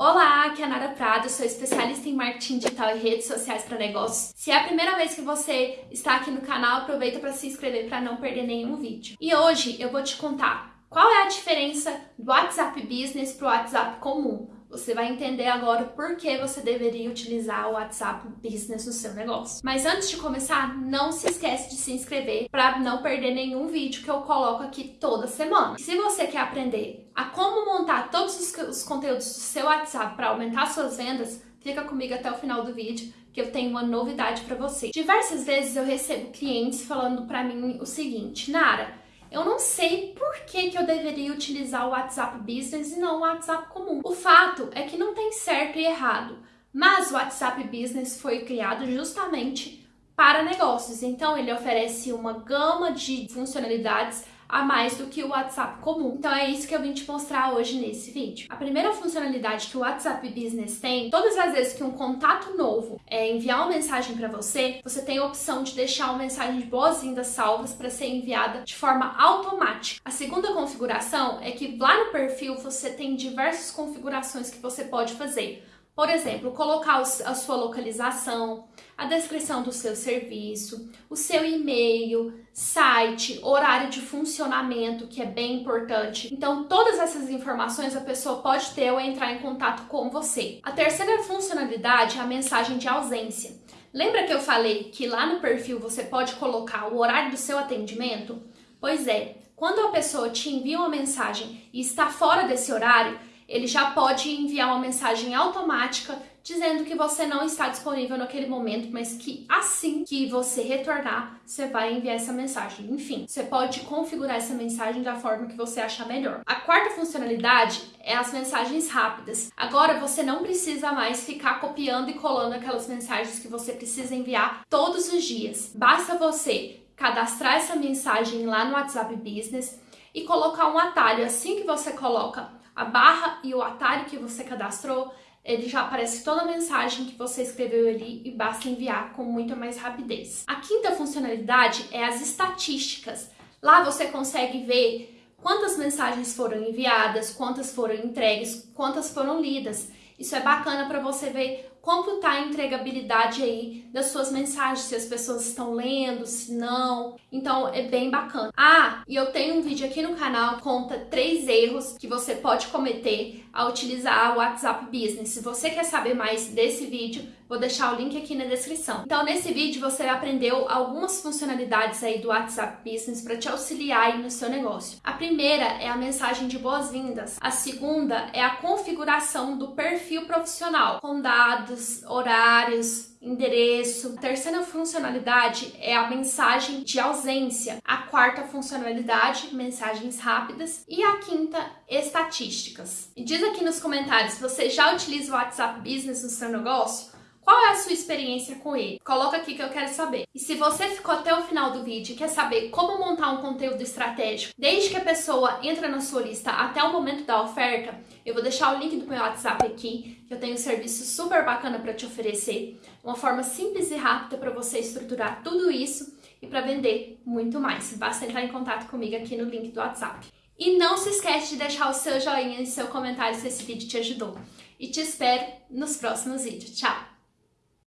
Olá, aqui é a Nara Prado, sou especialista em marketing digital e redes sociais para negócios. Se é a primeira vez que você está aqui no canal, aproveita para se inscrever para não perder nenhum vídeo. E hoje eu vou te contar qual é a diferença do WhatsApp Business para o WhatsApp comum. Você vai entender agora por que você deveria utilizar o WhatsApp Business no seu negócio. Mas antes de começar, não se esquece de se inscrever para não perder nenhum vídeo que eu coloco aqui toda semana. Se você quer aprender a como montar todos os, os conteúdos do seu WhatsApp para aumentar suas vendas, fica comigo até o final do vídeo que eu tenho uma novidade para você. Diversas vezes eu recebo clientes falando para mim o seguinte, Nara, eu não sei por que, que eu deveria utilizar o WhatsApp Business e não o WhatsApp comum. O fato é que não tem certo e errado, mas o WhatsApp Business foi criado justamente para negócios, então ele oferece uma gama de funcionalidades a mais do que o WhatsApp comum. Então é isso que eu vim te mostrar hoje nesse vídeo. A primeira funcionalidade que o WhatsApp Business tem, todas as vezes que um contato novo é, enviar uma mensagem para você, você tem a opção de deixar uma mensagem de boas-vindas salvas para ser enviada de forma automática. A segunda configuração é que lá no perfil você tem diversas configurações que você pode fazer. Por exemplo, colocar a sua localização, a descrição do seu serviço, o seu e-mail, site, horário de funcionamento, que é bem importante. Então, todas essas informações a pessoa pode ter ou entrar em contato com você. A terceira funcionalidade é a mensagem de ausência. Lembra que eu falei que lá no perfil você pode colocar o horário do seu atendimento? Pois é, quando a pessoa te envia uma mensagem e está fora desse horário, ele já pode enviar uma mensagem automática dizendo que você não está disponível naquele momento, mas que assim que você retornar, você vai enviar essa mensagem. Enfim, você pode configurar essa mensagem da forma que você achar melhor. A quarta funcionalidade é as mensagens rápidas. Agora você não precisa mais ficar copiando e colando aquelas mensagens que você precisa enviar todos os dias. Basta você cadastrar essa mensagem lá no WhatsApp Business e colocar um atalho. Assim que você coloca a barra e o atalho que você cadastrou, ele já aparece toda a mensagem que você escreveu ali e basta enviar com muita mais rapidez. A quinta funcionalidade é as estatísticas. Lá você consegue ver quantas mensagens foram enviadas, quantas foram entregues, quantas foram lidas. Isso é bacana para você ver como está a entregabilidade aí das suas mensagens, se as pessoas estão lendo, se não. Então é bem bacana. Ah, e eu tenho um vídeo aqui no canal conta três erros que você pode cometer ao utilizar o WhatsApp Business. Se você quer saber mais desse vídeo, vou deixar o link aqui na descrição. Então nesse vídeo você aprendeu algumas funcionalidades aí do WhatsApp Business para te auxiliar aí no seu negócio. A primeira é a mensagem de boas-vindas. A segunda é a configuração do perfil profissional, com dados, horários, endereço. A terceira funcionalidade é a mensagem de ausência. A quarta funcionalidade, mensagens rápidas. E a quinta, estatísticas. Diz aqui nos comentários você já utiliza o WhatsApp Business no seu negócio qual é a sua experiência com ele? Coloca aqui que eu quero saber. E se você ficou até o final do vídeo e quer saber como montar um conteúdo estratégico, desde que a pessoa entra na sua lista até o momento da oferta, eu vou deixar o link do meu WhatsApp aqui, que eu tenho um serviço super bacana para te oferecer, uma forma simples e rápida para você estruturar tudo isso e para vender muito mais. Basta entrar em contato comigo aqui no link do WhatsApp. E não se esquece de deixar o seu joinha e seu comentário se esse vídeo te ajudou. E te espero nos próximos vídeos. Tchau!